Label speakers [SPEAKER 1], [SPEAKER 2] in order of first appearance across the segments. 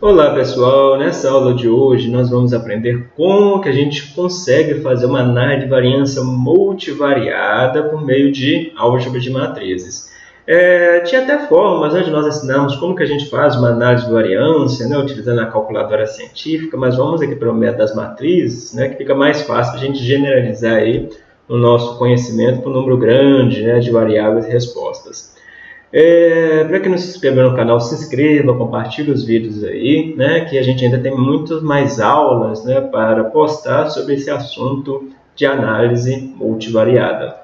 [SPEAKER 1] Olá pessoal, nessa aula de hoje nós vamos aprender como que a gente consegue fazer uma análise de variância multivariada por meio de álgebra de matrizes. É, tinha até formas né, de nós ensinarmos como que a gente faz uma análise de variância, né, utilizando a calculadora científica, mas vamos aqui para o método das matrizes, né, que fica mais fácil a gente generalizar aí o nosso conhecimento para um número grande né, de variáveis e respostas. É, para quem não se inscreveu no canal, se inscreva, compartilhe os vídeos aí, né, que a gente ainda tem muitas mais aulas né, para postar sobre esse assunto de análise multivariada.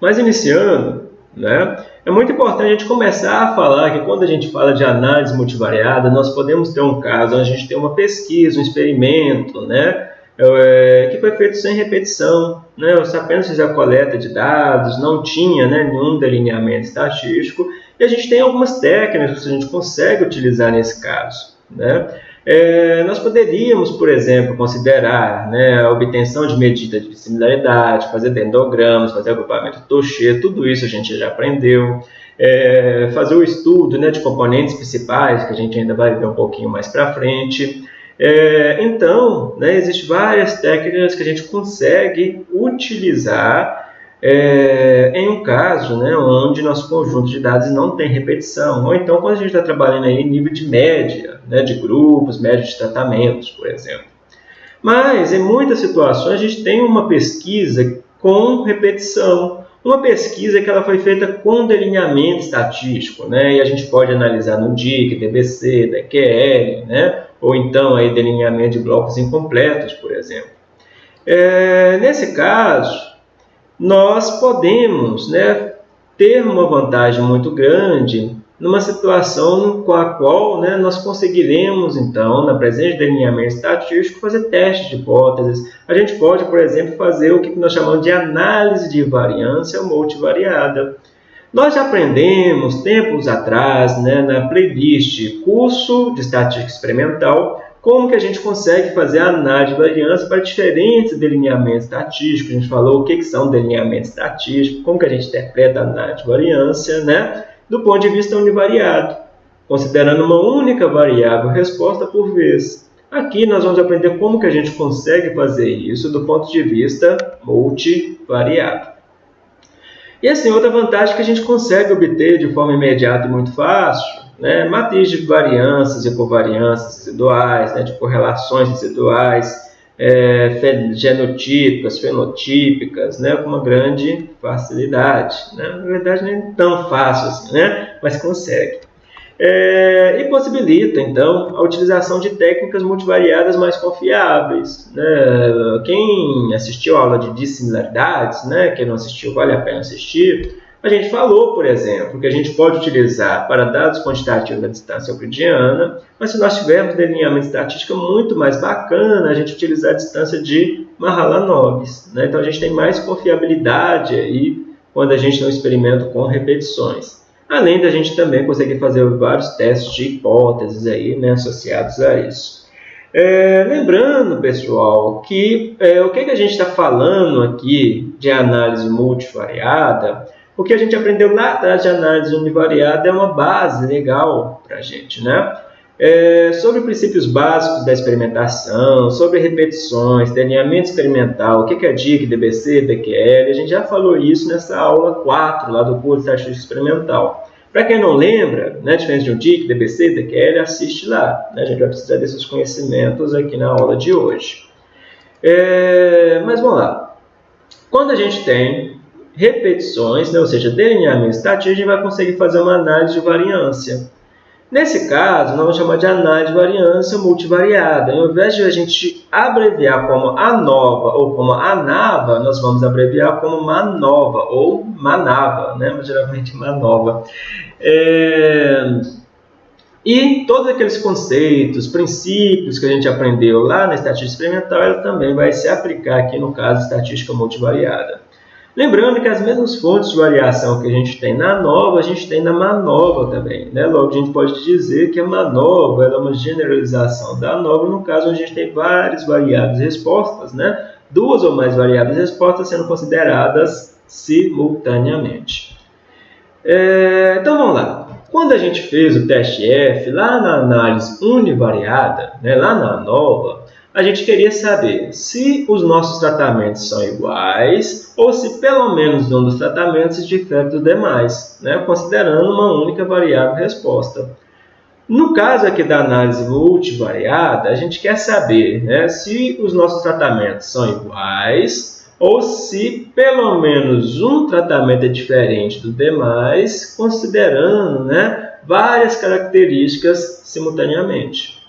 [SPEAKER 1] Mas iniciando, né, é muito importante a gente começar a falar que quando a gente fala de análise multivariada, nós podemos ter um caso a gente tem uma pesquisa, um experimento, né, é, que foi feito sem repetição, né? Você apenas fez a coleta de dados, não tinha né, nenhum delineamento estatístico, e a gente tem algumas técnicas que a gente consegue utilizar nesse caso. Né? É, nós poderíamos, por exemplo, considerar né, a obtenção de medidas de similaridade, fazer dendogramas, fazer agrupamento Touché, tudo isso a gente já aprendeu. É, fazer o estudo né, de componentes principais, que a gente ainda vai ver um pouquinho mais para frente. É, então, né, existem várias técnicas que a gente consegue utilizar é, em um caso né, onde nosso conjunto de dados não tem repetição, ou então quando a gente está trabalhando aí em nível de média, né, de grupos, média de tratamentos, por exemplo. Mas, em muitas situações, a gente tem uma pesquisa com repetição, uma pesquisa que ela foi feita com delineamento estatístico, né? E a gente pode analisar no DIC, DBC, DQL, né? Ou então aí delineamento de blocos incompletos, por exemplo. É, nesse caso, nós podemos, né, ter uma vantagem muito grande numa situação com a qual né, nós conseguiremos, então, na presença de delineamento estatístico, fazer testes de hipóteses. A gente pode, por exemplo, fazer o que nós chamamos de análise de variância multivariada. Nós aprendemos, tempos atrás, né, na playlist Curso de Estatística Experimental, como que a gente consegue fazer a análise de variância para diferentes delineamentos estatísticos. A gente falou o que, que são delineamentos estatísticos, como que a gente interpreta a análise de variância, né? do ponto de vista univariado, considerando uma única variável resposta por vez. Aqui nós vamos aprender como que a gente consegue fazer isso do ponto de vista multivariado. E assim, outra vantagem que a gente consegue obter de forma imediata e muito fácil, né, matriz de variâncias e covariâncias residuais, né, de correlações residuais, é, genotípicas, fenotípicas, né, com uma grande facilidade. Né? Na verdade, nem tão fácil assim, né? mas consegue. É, e possibilita, então, a utilização de técnicas multivariadas mais confiáveis. Né? Quem assistiu a aula de dissimilaridades, né? quem não assistiu, vale a pena assistir, a gente falou, por exemplo, que a gente pode utilizar para dados quantitativos da distância euclidiana, mas se nós tivermos delineamento estatístico muito mais bacana, a gente utilizar a distância de Mahalanobis. Né? Então a gente tem mais confiabilidade aí quando a gente não experimenta com repetições. Além da gente também conseguir fazer vários testes de hipóteses aí, né, associados a isso. É, lembrando, pessoal, que é, o que, que a gente está falando aqui de análise multivariada o que a gente aprendeu lá atrás de análise univariada é uma base legal para a gente, né? É, sobre princípios básicos da experimentação, sobre repetições, delineamento experimental, o que é DIC, DBC, DQL, a gente já falou isso nessa aula 4 lá do curso de Estatística Experimental. Para quem não lembra, né, de um DIC, DBC, DQL, assiste lá. Né? A gente vai precisar desses conhecimentos aqui na aula de hoje. É, mas vamos lá. Quando a gente tem repetições, né, ou seja, delineamento estatístico, a gente vai conseguir fazer uma análise de variância. Nesse caso, nós vamos chamar de análise de variância multivariada. Ao invés de a gente abreviar como ANOVA ou como ANAVA, nós vamos abreviar como MANOVA ou MANAVA, né? mas geralmente MANOVA. É... E todos aqueles conceitos, princípios que a gente aprendeu lá na estatística experimental, ela também vai se aplicar aqui no caso estatística multivariada. Lembrando que as mesmas fontes de variação que a gente tem na nova, a gente tem na manova também. Né? Logo, a gente pode dizer que a manova é uma generalização da nova, no caso onde a gente tem várias variáveis respostas, né? duas ou mais variáveis respostas sendo consideradas simultaneamente. É, então vamos lá. Quando a gente fez o teste F, lá na análise univariada, né, lá na nova, a gente queria saber se os nossos tratamentos são iguais ou se pelo menos um dos tratamentos difere dos demais, né, considerando uma única variável resposta. No caso aqui da análise multivariada, a gente quer saber né, se os nossos tratamentos são iguais ou se pelo menos um tratamento é diferente dos demais, considerando né, várias características simultaneamente.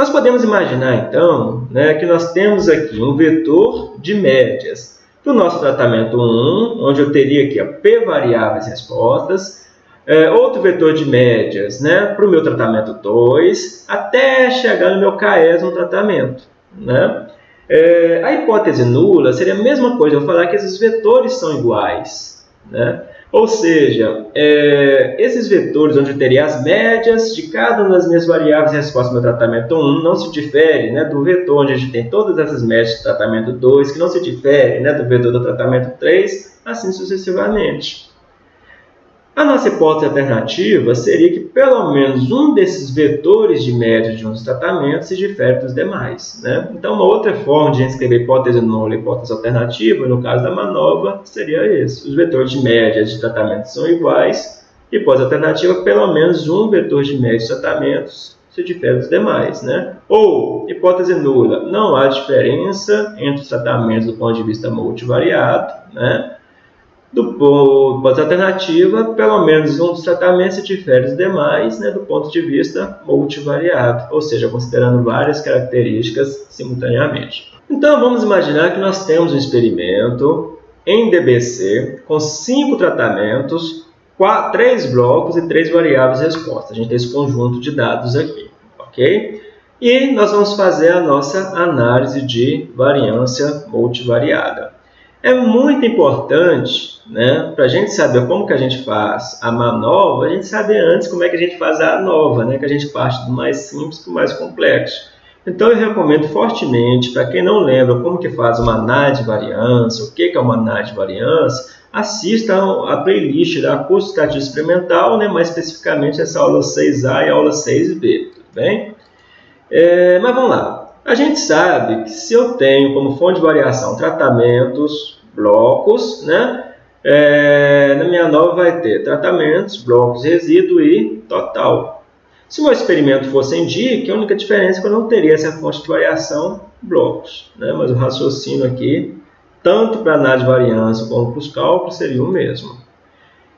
[SPEAKER 1] Nós podemos imaginar, então, né, que nós temos aqui um vetor de médias. Para o nosso tratamento 1, onde eu teria aqui a p variáveis respostas, é, outro vetor de médias né, para o meu tratamento 2, até chegar no meu KS no tratamento. Né? É, a hipótese nula seria a mesma coisa, eu falar que esses vetores são iguais. Né? Ou seja, é, esses vetores onde eu teria as médias de cada uma das minhas variáveis resposta ao meu tratamento 1 não se difere né, do vetor onde a gente tem todas essas médias do tratamento 2, que não se difere né, do vetor do tratamento 3, assim sucessivamente. A nossa hipótese alternativa seria que pelo menos um desses vetores de média de um dos tratamentos se difere dos demais. Né? Então, uma outra forma de escrever hipótese nula e hipótese alternativa, no caso da manova, seria esse. Os vetores de média de tratamentos são iguais, hipótese alternativa, pelo menos um vetor de média de tratamentos se difere dos demais. Né? Ou, hipótese nula, não há diferença entre os tratamentos do ponto de vista multivariado, né? Do ponto alternativa, pelo menos um dos tratamentos se difere dos demais né, do ponto de vista multivariado, ou seja, considerando várias características simultaneamente. Então, vamos imaginar que nós temos um experimento em DBC com cinco tratamentos, quatro, três blocos e três variáveis resposta. A gente tem esse conjunto de dados aqui, ok? E nós vamos fazer a nossa análise de variância multivariada. É muito importante, né, para a gente saber como que a gente faz a manova, a gente saber antes como é que a gente faz a nova, né, que a gente parte do mais simples para o mais complexo. Então eu recomendo fortemente, para quem não lembra como que faz uma de variância, o que é uma de variância, assista a playlist da curso de estatística experimental, né, mais especificamente essa aula 6A e aula 6B, tudo bem? É, mas vamos lá. A gente sabe que se eu tenho como fonte de variação tratamentos, blocos, né? É, na minha nova vai ter tratamentos, blocos, resíduo e total. Se o meu experimento fosse em DIC, a única diferença é que eu não teria essa fonte de variação blocos. Né? Mas o raciocínio aqui, tanto para análise de variância como para os cálculos, seria o mesmo.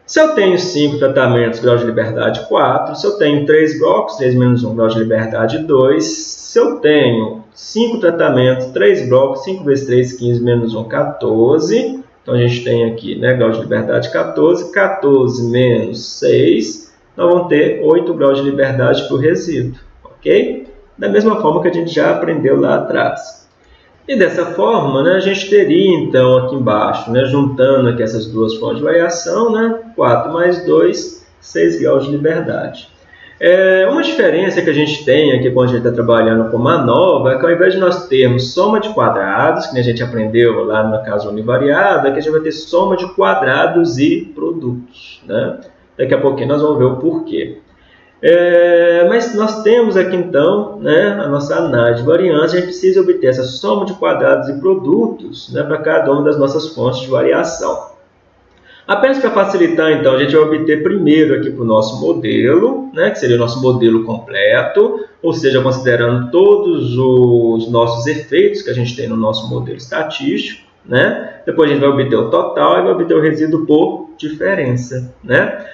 [SPEAKER 1] Se eu tenho 5 tratamentos, grau de liberdade 4. Se eu tenho 3 blocos, 3 menos 1, grau de liberdade 2. Se eu tenho 5 tratamentos, 3 blocos, 5 vezes 3, 15, menos 1, 14. Então, a gente tem aqui, né, grau de liberdade 14. 14 menos 6, nós vamos ter 8 graus de liberdade para o resíduo, ok? Da mesma forma que a gente já aprendeu lá atrás. E dessa forma, né, a gente teria então aqui embaixo, né, juntando aqui essas duas fontes de variação, né, 4 mais 2, 6 graus de liberdade. É, uma diferença que a gente tem aqui quando a gente está trabalhando com nova é que ao invés de nós termos soma de quadrados, que a gente aprendeu lá na casa univariada, que a gente vai ter soma de quadrados e produtos. Né? Daqui a pouquinho nós vamos ver o porquê. É, mas nós temos aqui então né, a nossa análise de variância, a gente precisa obter essa soma de quadrados e produtos né, para cada uma das nossas fontes de variação. Apenas para facilitar, então, a gente vai obter primeiro aqui para o nosso modelo, né, que seria o nosso modelo completo, ou seja, considerando todos os nossos efeitos que a gente tem no nosso modelo estatístico. Né? Depois a gente vai obter o total e vai obter o resíduo por diferença. Né?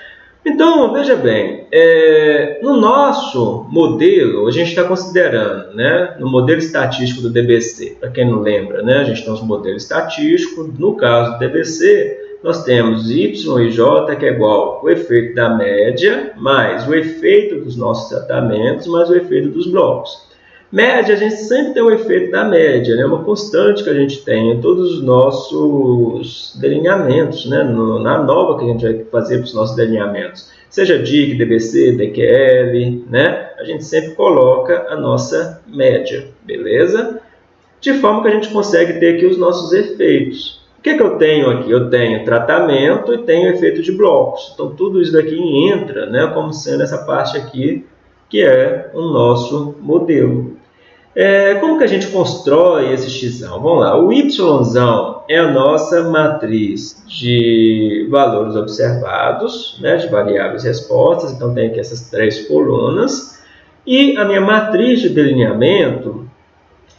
[SPEAKER 1] Então, veja bem, é, no nosso modelo, a gente está considerando, né, no modelo estatístico do DBC, para quem não lembra, né, a gente tem os modelos estatísticos, no caso do DBC, nós temos y e j, que é igual o efeito da média, mais o efeito dos nossos tratamentos, mais o efeito dos blocos. Média, a gente sempre tem o efeito da média, né? uma constante que a gente tem em todos os nossos delineamentos, né? No, na nova que a gente vai fazer para os nossos delineamentos. Seja DIC, DBC, DQL, né? a gente sempre coloca a nossa média, beleza? De forma que a gente consegue ter aqui os nossos efeitos. O que, que eu tenho aqui? Eu tenho tratamento e tenho efeito de blocos. Então, tudo isso daqui entra né, como sendo essa parte aqui, que é o nosso modelo. É, como que a gente constrói esse x? Vamos lá, o y é a nossa matriz de valores observados, né, de variáveis respostas, então tem aqui essas três colunas, e a minha matriz de delineamento,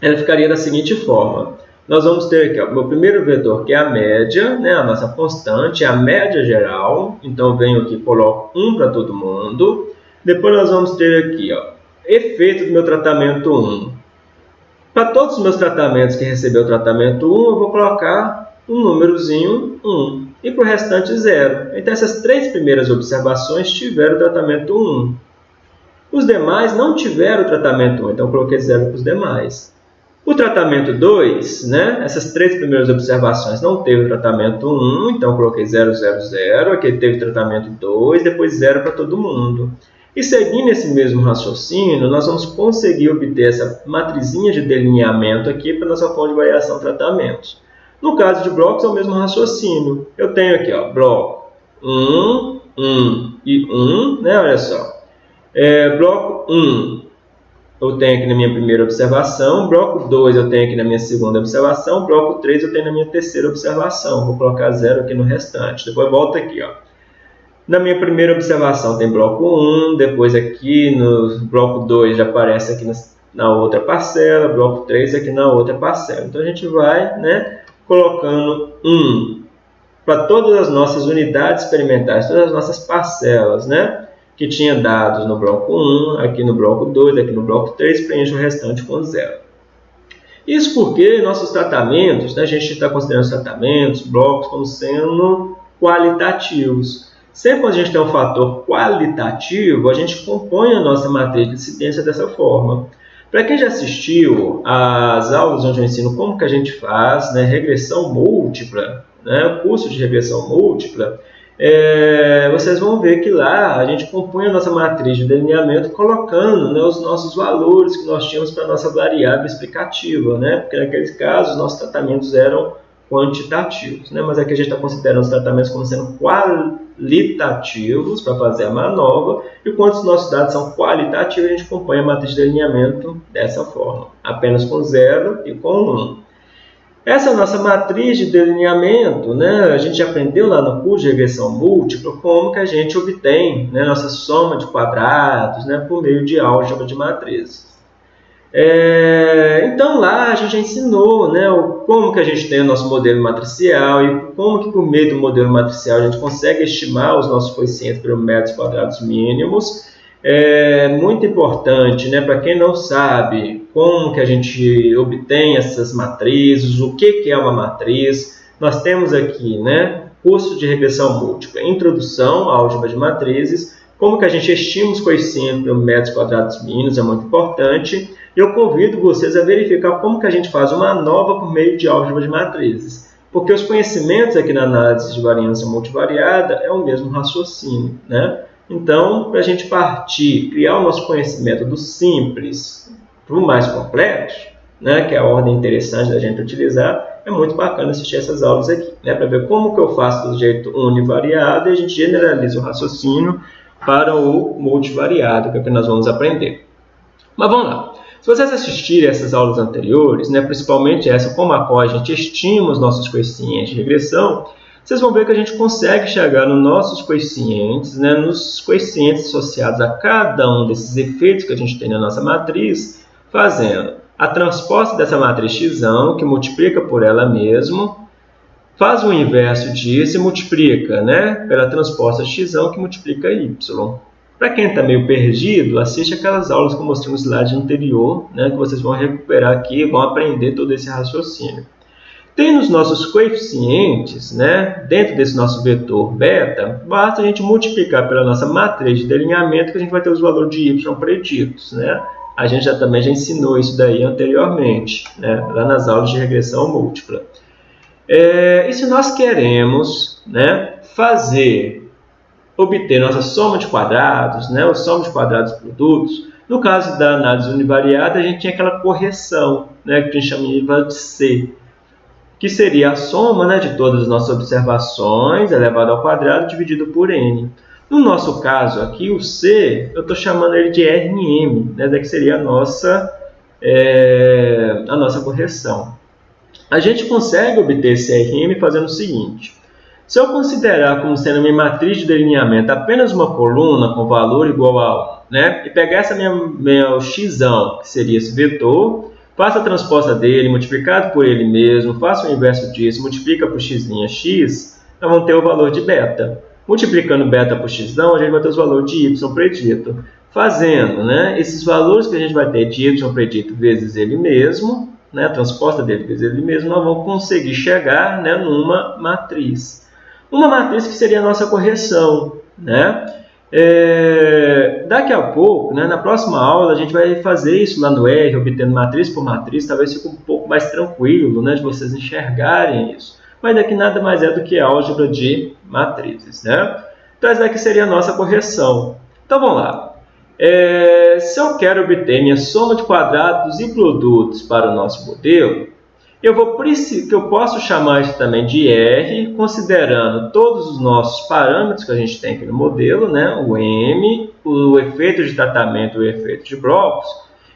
[SPEAKER 1] ela ficaria da seguinte forma, nós vamos ter aqui o meu primeiro vetor, que é a média, né, a nossa constante, a média geral. Então, venho aqui e coloco 1 para todo mundo. Depois, nós vamos ter aqui, ó, efeito do meu tratamento 1. Para todos os meus tratamentos que recebeu o tratamento 1, eu vou colocar um númerozinho 1. E para o restante, 0. Então, essas três primeiras observações tiveram o tratamento 1. Os demais não tiveram o tratamento 1, então eu coloquei 0 para os demais. O tratamento 2, né, essas três primeiras observações não teve o tratamento 1, então coloquei 0, 0, 0. Aqui teve tratamento 2, depois 0 para todo mundo. E seguindo esse mesmo raciocínio, nós vamos conseguir obter essa matrizinha de delineamento aqui para nossa fonte de variação tratamentos. No caso de blocos, é o mesmo raciocínio. Eu tenho aqui, ó, bloco 1, 1 e 1, né, olha só. É, bloco 1, eu tenho aqui na minha primeira observação, bloco 2 eu tenho aqui na minha segunda observação, bloco 3 eu tenho na minha terceira observação. Vou colocar zero aqui no restante. Depois volta aqui, ó. Na minha primeira observação tem bloco 1, depois aqui no bloco 2 já aparece aqui na outra parcela, bloco 3 aqui na outra parcela. Então a gente vai né, colocando 1 para todas as nossas unidades experimentais, todas as nossas parcelas, né? que tinha dados no bloco 1, aqui no bloco 2, aqui no bloco 3, preenche o restante com zero. Isso porque nossos tratamentos, né, a gente está considerando os tratamentos, blocos, como sendo qualitativos. Sempre quando a gente tem um fator qualitativo, a gente compõe a nossa matriz de incidência dessa forma. Para quem já assistiu às aulas onde eu ensino como que a gente faz né, regressão múltipla, né, curso de regressão múltipla, é, vocês vão ver que lá a gente compõe a nossa matriz de delineamento colocando né, os nossos valores que nós tínhamos para a nossa variável explicativa, né? porque naqueles casos nossos tratamentos eram quantitativos, né? mas aqui a gente está considerando os tratamentos como sendo qualitativos para fazer a manobra, e quando os nossos dados são qualitativos, a gente compõe a matriz de delineamento dessa forma, apenas com zero e com 1. Um. Essa nossa matriz de delineamento, né? a gente aprendeu lá no curso de regressão múltipla como que a gente obtém né, nossa soma de quadrados né, por meio de álgebra de matrizes. É, então lá a gente já ensinou né, como que a gente tem o nosso modelo matricial e como que por meio do modelo matricial a gente consegue estimar os nossos coeficientes por metros quadrados mínimos. É muito importante, né, para quem não sabe como que a gente obtém essas matrizes, o que, que é uma matriz, nós temos aqui, né, curso de regressão múltipla, introdução à álgebra de matrizes, como que a gente estima os coeficientes por metros quadrados mínimos, é muito importante, eu convido vocês a verificar como que a gente faz uma nova por meio de álgebra de matrizes, porque os conhecimentos aqui na análise de variância multivariada é o mesmo raciocínio, né? Então, para a gente partir, criar o nosso conhecimento do simples para o mais complexo, né, que é a ordem interessante da gente utilizar, é muito bacana assistir essas aulas aqui, né, para ver como que eu faço do jeito univariado e a gente generaliza o raciocínio para o multivariado, que é o que nós vamos aprender. Mas vamos lá. Se vocês assistirem essas aulas anteriores, né, principalmente essa, como a qual a gente estima os nossos coeficientes de regressão, vocês vão ver que a gente consegue chegar nos nossos coeficientes, né, nos coeficientes associados a cada um desses efeitos que a gente tem na nossa matriz, fazendo a transposta dessa matriz x, que multiplica por ela mesmo, faz o inverso disso e multiplica né, pela transposta x, que multiplica y. Para quem está meio perdido, assiste aquelas aulas que eu mostrei no slide anterior, né, que vocês vão recuperar aqui e vão aprender todo esse raciocínio. Tem nos nossos coeficientes, né, dentro desse nosso vetor beta, basta a gente multiplicar pela nossa matriz de delineamento que a gente vai ter os valores de y preditos. Né? A gente já também já ensinou isso daí anteriormente, né, lá nas aulas de regressão múltipla. É, e se nós queremos né, fazer, obter nossa soma de quadrados, né, o soma de quadrados produtos, no caso da análise univariada, a gente tinha aquela correção, né, que a gente chama de C, que seria a soma né, de todas as nossas observações elevado ao quadrado dividido por n. No nosso caso aqui, o C, eu estou chamando ele de Rm, né, que seria a nossa, é, a nossa correção. A gente consegue obter esse Rm fazendo o seguinte. Se eu considerar como sendo minha matriz de delineamento apenas uma coluna com valor igual a 1, né, e pegar essa minha, minha x, que seria esse vetor, faça a transposta dele, multiplicado por ele mesmo, faça o inverso disso, multiplica por x', x, nós vamos ter o valor de beta. Multiplicando beta por x, a gente vai ter os valores de y predito. Fazendo né, esses valores que a gente vai ter de y predito vezes ele mesmo, né, transposta dele vezes ele mesmo, nós vamos conseguir chegar né, numa matriz. Uma matriz que seria a nossa correção. Né? É, daqui a pouco, né, na próxima aula, a gente vai fazer isso lá no R, obtendo matriz por matriz, talvez fique um pouco mais tranquilo né, de vocês enxergarem isso. Mas daqui nada mais é do que álgebra de matrizes. Né? Então, essa daqui seria a nossa correção. Então, vamos lá. É, se eu quero obter minha soma de quadrados e produtos para o nosso modelo, eu, vou, que eu posso chamar isso também de R, considerando todos os nossos parâmetros que a gente tem aqui no modelo, né? o M, o efeito de tratamento e o efeito de blocos.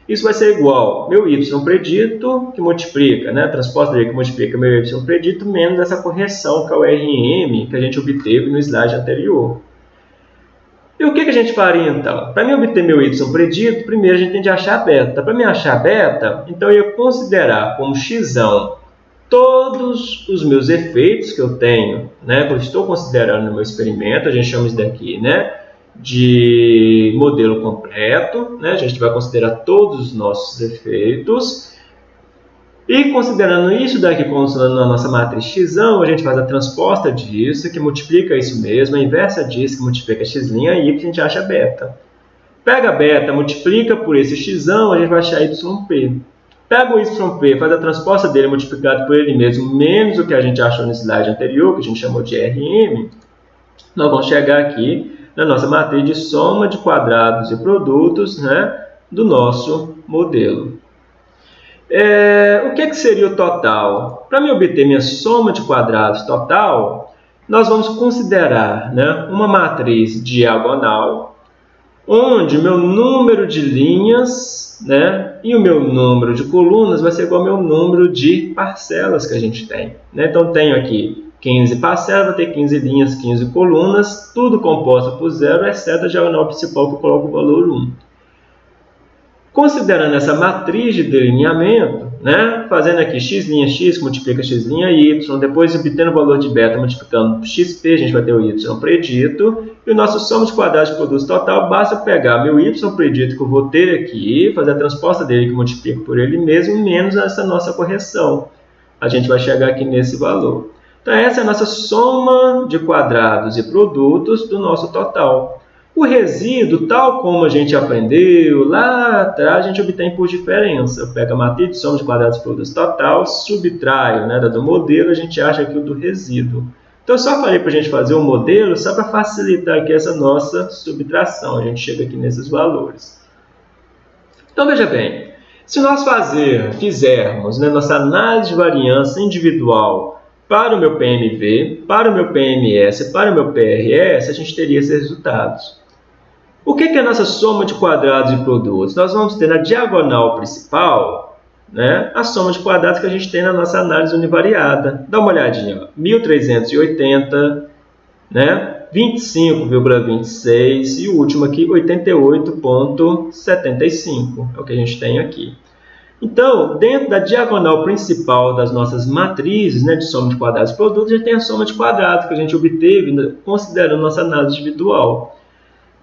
[SPEAKER 1] Isso vai ser igual meu Y predito, que multiplica, né? transposta que multiplica meu Y predito, menos essa correção, que é o RM, que a gente obteve no slide anterior. E o que, que a gente faria então? Para mim obter meu y predito, primeiro a gente tem de achar beta. Para mim achar beta, então eu ia considerar como x todos os meus efeitos que eu tenho, né, que eu estou considerando no meu experimento, a gente chama isso daqui né, de modelo completo, né, a gente vai considerar todos os nossos efeitos, e considerando isso daqui funcionando na nossa matriz x, a gente faz a transposta disso, que multiplica isso mesmo, a inversa disso, que multiplica x' e y, a gente acha beta. Pega beta, multiplica por esse x, a gente vai achar yp. Pega o yp, faz a transposta dele multiplicado por ele mesmo, menos o que a gente achou no slide anterior, que a gente chamou de Rm, nós vamos chegar aqui na nossa matriz de soma de quadrados e produtos né, do nosso modelo. É, o que, que seria o total? Para me obter minha soma de quadrados total, nós vamos considerar né, uma matriz diagonal, onde meu número de linhas né, e o meu número de colunas vai ser igual ao meu número de parcelas que a gente tem. Né? Então, tenho aqui 15 parcelas, vai ter 15 linhas, 15 colunas, tudo composto por zero, exceto a diagonal principal que eu coloco o valor 1. Considerando essa matriz de delineamento, né, fazendo aqui x' x multiplica x' y, depois obtendo o valor de beta multiplicando xp, a gente vai ter o y predito, e o nosso soma de quadrados de produto total, basta pegar meu y predito que eu vou ter aqui, fazer a transposta dele que multiplica por ele mesmo, menos essa nossa correção. A gente vai chegar aqui nesse valor. Então essa é a nossa soma de quadrados e produtos do nosso total. O resíduo, tal como a gente aprendeu lá atrás, a gente obtém por diferença. Eu pego a matriz de soma de quadrados produtos total, subtraio né, do modelo, a gente acha aqui o do resíduo. Então, eu só falei para a gente fazer um modelo só para facilitar aqui essa nossa subtração. A gente chega aqui nesses valores. Então, veja bem, se nós fazer, fizermos né, nossa análise de variância individual para o meu PMV, para o meu PMS, para o meu PRS, a gente teria esses resultados. O que é a nossa soma de quadrados e produtos? Nós vamos ter na diagonal principal né, a soma de quadrados que a gente tem na nossa análise univariada. Dá uma olhadinha. 1.380, né, 25,26 e o último aqui 88,75. É o que a gente tem aqui. Então, dentro da diagonal principal das nossas matrizes né, de soma de quadrados e produtos, a gente tem a soma de quadrados que a gente obteve considerando nossa análise individual.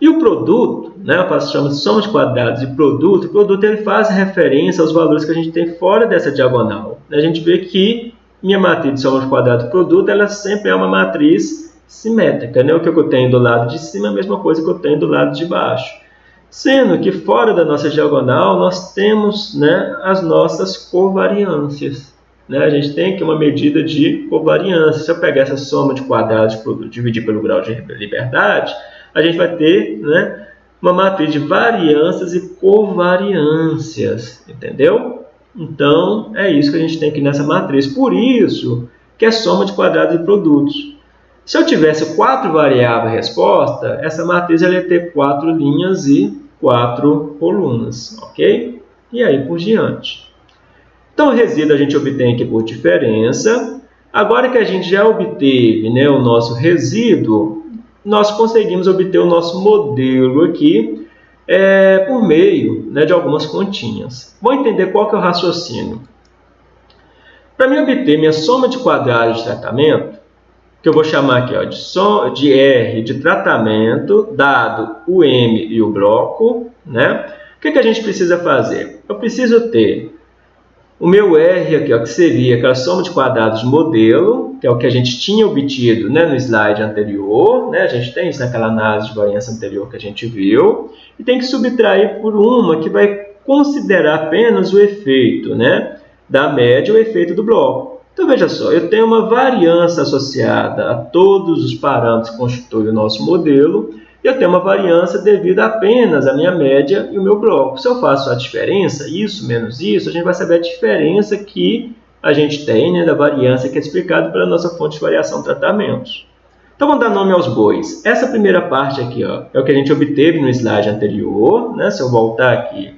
[SPEAKER 1] E o produto, né, chama de soma de quadrados e produto, o produto ele faz referência aos valores que a gente tem fora dessa diagonal. A gente vê que minha matriz de soma de e produto, ela sempre é uma matriz simétrica. Né? O que eu tenho do lado de cima é a mesma coisa que eu tenho do lado de baixo. Sendo que fora da nossa diagonal, nós temos né, as nossas covariâncias. Né? A gente tem aqui uma medida de covariância. Se eu pegar essa soma de quadrados de produto dividir pelo grau de liberdade, a gente vai ter né, uma matriz de variâncias e covariâncias, entendeu? Então, é isso que a gente tem aqui nessa matriz. Por isso que é soma de quadrados e produtos. Se eu tivesse quatro variáveis resposta, essa matriz ia ter quatro linhas e quatro colunas, ok? E aí por diante. Então, o resíduo a gente obtém aqui por diferença. Agora que a gente já obteve né, o nosso resíduo, nós conseguimos obter o nosso modelo aqui é, por meio né, de algumas continhas. Vamos entender qual que é o raciocínio. Para mim obter minha soma de quadrados de tratamento, que eu vou chamar aqui ó, de, som, de R de tratamento, dado o M e o bloco, né? o que, que a gente precisa fazer? Eu preciso ter o meu R aqui, ó, que seria aquela soma de quadrados de modelo, que é o que a gente tinha obtido né, no slide anterior. Né? A gente tem isso naquela análise de variância anterior que a gente viu. E tem que subtrair por uma que vai considerar apenas o efeito né, da média, o efeito do bloco. Então, veja só, eu tenho uma variância associada a todos os parâmetros que constituem o nosso modelo, eu tenho uma variância devido apenas à minha média e o meu bloco. Se eu faço a diferença, isso menos isso, a gente vai saber a diferença que a gente tem né, da variância que é explicada pela nossa fonte de variação tratamentos. Então, vamos dar nome aos bois. Essa primeira parte aqui ó, é o que a gente obteve no slide anterior. Né? Se eu voltar aqui,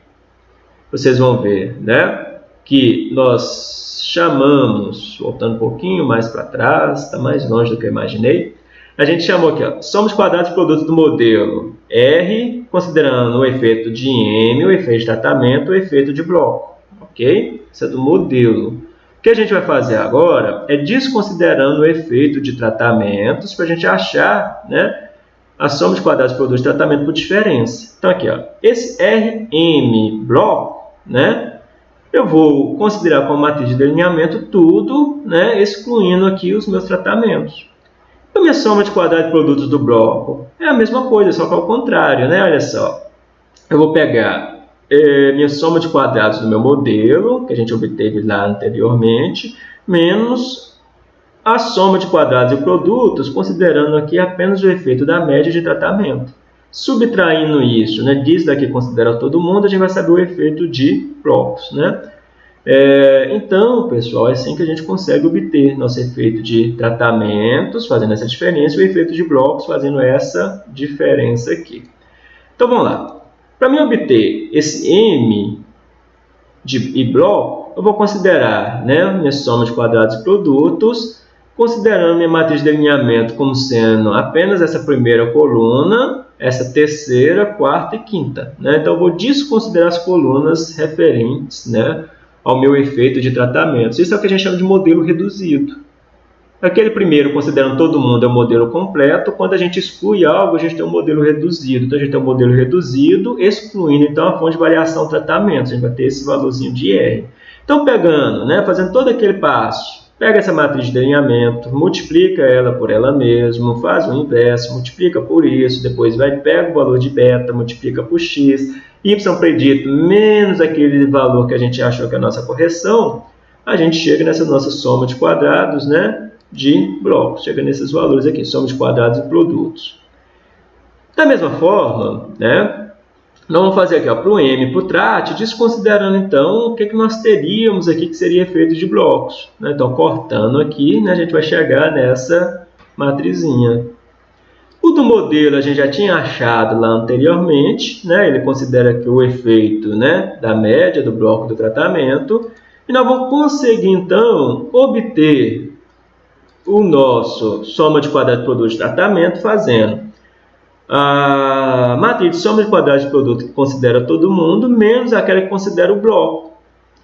[SPEAKER 1] vocês vão ver né, que nós chamamos, voltando um pouquinho mais para trás, está mais longe do que eu imaginei, a gente chamou aqui, ó, somos quadrados de produto do modelo R, considerando o efeito de M, o efeito de tratamento, o efeito de bloco, ok? Isso é do modelo. O que a gente vai fazer agora é desconsiderando o efeito de tratamentos para a gente achar né, a soma de quadrados de produto de tratamento por diferença. Então aqui, ó, esse RM bloco, né, eu vou considerar como matriz de delineamento tudo, né, excluindo aqui os meus tratamentos. A minha soma de quadrados de produtos do bloco é a mesma coisa, só que ao contrário, né? Olha só. Eu vou pegar é, minha soma de quadrados do meu modelo, que a gente obteve lá anteriormente, menos a soma de quadrados e produtos, considerando aqui apenas o efeito da média de tratamento. Subtraindo isso, né, diz daqui considera todo mundo, a gente vai saber o efeito de blocos. Né? É, então, pessoal, é assim que a gente consegue obter nosso efeito de tratamentos, fazendo essa diferença, e o efeito de blocos, fazendo essa diferença aqui. Então, vamos lá. Para mim obter esse M de e bloco, eu vou considerar né, minha soma de quadrados e produtos, considerando minha matriz de alinhamento como sendo apenas essa primeira coluna, essa terceira, quarta e quinta. Né? Então, eu vou desconsiderar as colunas referentes né, ao meu efeito de tratamento. Isso é o que a gente chama de modelo reduzido. Aquele primeiro, considerando todo mundo, é um modelo completo. Quando a gente exclui algo, a gente tem um modelo reduzido. Então, a gente tem um modelo reduzido, excluindo então a fonte de variação tratamento. A gente vai ter esse valorzinho de R. Então, pegando, né, fazendo todo aquele passo, Pega essa matriz de alinhamento, multiplica ela por ela mesma, faz o inverso, multiplica por isso, depois vai pega o valor de beta, multiplica por x, y predito menos aquele valor que a gente achou que é a nossa correção, a gente chega nessa nossa soma de quadrados né, de blocos, chega nesses valores aqui, soma de quadrados e produtos. Da mesma forma, né, nós vamos fazer aqui para o M para o TRAT, desconsiderando então o que, que nós teríamos aqui que seria efeito de blocos. Né? Então, cortando aqui, né, a gente vai chegar nessa matrizinha. O do modelo a gente já tinha achado lá anteriormente, né? ele considera que o efeito né, da média do bloco do tratamento, e nós vamos conseguir então obter o nosso soma de quadrado de produto de tratamento fazendo a matriz de soma de quadrados de produto que considera todo mundo, menos aquela que considera o bloco.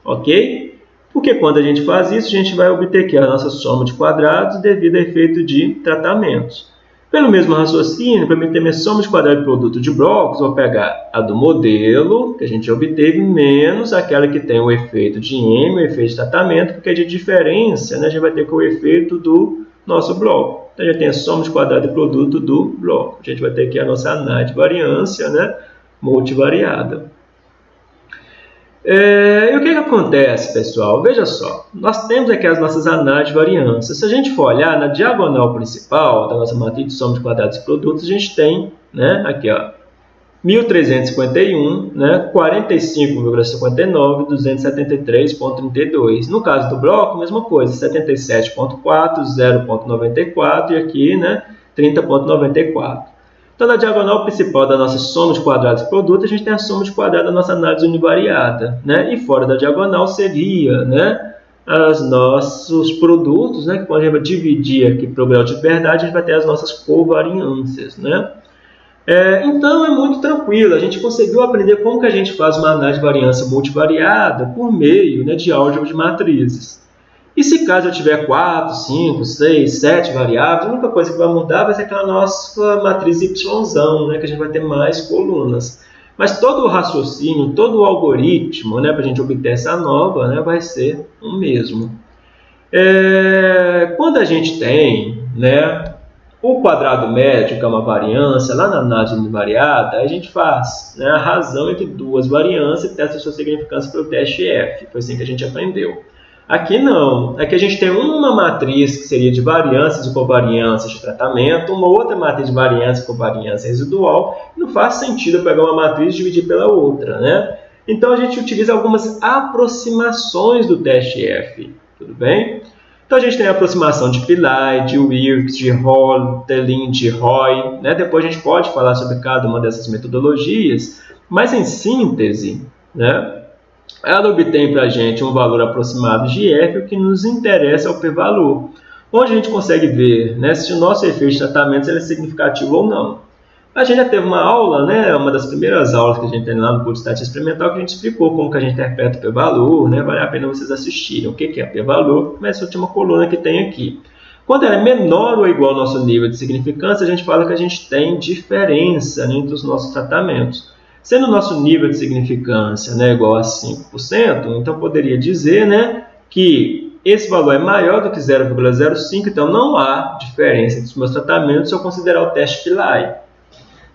[SPEAKER 1] Ok? Porque quando a gente faz isso, a gente vai obter aqui a nossa soma de quadrados devido ao efeito de tratamentos. Pelo mesmo raciocínio, para mim ter minha soma de quadrados de produto de blocos, vou pegar a do modelo, que a gente obteve, menos aquela que tem o efeito de M, o efeito de tratamento, porque de diferença né, a gente vai ter com o efeito do nosso bloco. Então, a gente tem a soma de quadrado de produto do bloco. A gente vai ter aqui a nossa análise de variância né, multivariada. É, e o que, que acontece, pessoal? Veja só, nós temos aqui as nossas análises de variância. Se a gente for olhar na diagonal principal da nossa matriz de soma de quadrados e produtos, a gente tem né, aqui ó, 1.351, né, 45,59, 273,32. No caso do bloco, mesma coisa, 77,4, 0,94 e aqui, né, 30,94. Então, na diagonal principal da nossa soma de quadrados e produto, a gente tem a soma de quadrados da nossa análise univariada. Né? E fora da diagonal seria né, os nossos produtos, né, que quando a gente vai dividir aqui para o grau de verdade, a gente vai ter as nossas covariâncias. Né? É, então, é muito tranquilo. A gente conseguiu aprender como que a gente faz uma análise de variância multivariada por meio né, de álgebra de matrizes. E se caso eu tiver 4, 5, 6, 7 variáveis, a única coisa que vai mudar vai ser aquela nossa matriz Y, né, que a gente vai ter mais colunas. Mas todo o raciocínio, todo o algoritmo né, para a gente obter essa nova né, vai ser o mesmo. É, quando a gente tem né, o quadrado médio, que é uma variância, lá na análise univariada, a gente faz né, a razão entre duas variâncias e testa sua significância pelo teste F. Foi assim que a gente aprendeu. Aqui não. Aqui a gente tem uma matriz que seria de variâncias e covariâncias de tratamento, uma outra matriz de variância e covariância residual. Não faz sentido pegar uma matriz e dividir pela outra, né? Então a gente utiliza algumas aproximações do teste F, tudo bem? Então a gente tem a aproximação de Pillai, de Wilks, de Hall, Telin, de Roy. Né? Depois a gente pode falar sobre cada uma dessas metodologias, mas em síntese, né? ela obtém para a gente um valor aproximado de f, o que nos interessa é o p-valor, onde a gente consegue ver né, se o nosso efeito de tratamento é significativo ou não. A gente já teve uma aula, né, uma das primeiras aulas que a gente tem lá no curso de estatística experimental, que a gente explicou como que a gente interpreta o p-valor, né, vale a pena vocês assistirem o que é p-valor, mas essa última coluna que tem aqui. Quando é menor ou igual ao nosso nível de significância, a gente fala que a gente tem diferença né, entre os nossos tratamentos. Sendo o nosso nível de significância né, igual a 5%, então poderia dizer né, que esse valor é maior do que 0,05, então não há diferença entre os meus tratamentos se eu considerar o teste Pillai.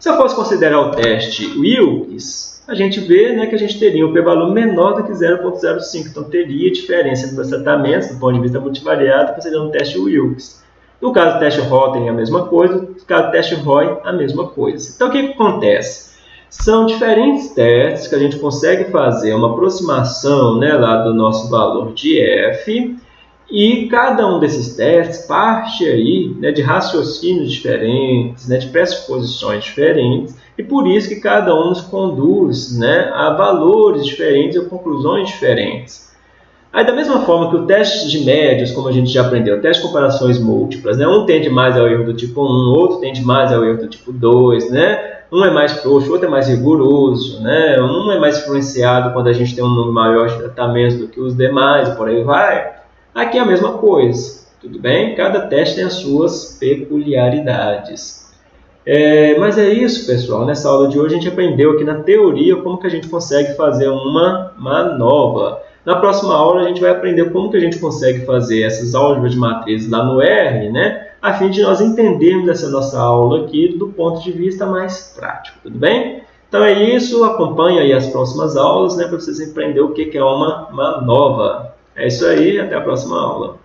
[SPEAKER 1] Se eu fosse considerar o teste Wilkes, a gente vê né, que a gente teria um p-valor menor do que 0,05, então teria diferença entre os tratamentos do ponto de vista multivariado considerando o teste Wilkes. No caso do teste Rotten, a mesma coisa, no caso do teste Roy, a mesma coisa. Então o que, que acontece? São diferentes testes que a gente consegue fazer uma aproximação né, lá do nosso valor de f e cada um desses testes parte aí né, de raciocínios diferentes, né, de pressuposições diferentes e por isso que cada um nos conduz né, a valores diferentes ou conclusões diferentes. Aí, da mesma forma que o teste de médios, como a gente já aprendeu, o teste de comparações múltiplas, né? um tende mais ao erro do tipo 1, outro tende mais ao erro do tipo 2, né? um é mais frouxo, outro é mais rigoroso, né? um é mais influenciado quando a gente tem um número maior de tratamentos do que os demais, por aí vai. Aqui é a mesma coisa, tudo bem? Cada teste tem as suas peculiaridades. É, mas é isso, pessoal. Nessa aula de hoje a gente aprendeu aqui na teoria como que a gente consegue fazer uma manobra. Na próxima aula a gente vai aprender como que a gente consegue fazer essas álgebras de matrizes lá no R, né? a fim de nós entendermos essa nossa aula aqui do ponto de vista mais prático, tudo bem? Então é isso, acompanhe aí as próximas aulas, né, para vocês aprenderem o que é uma manova. É isso aí, até a próxima aula.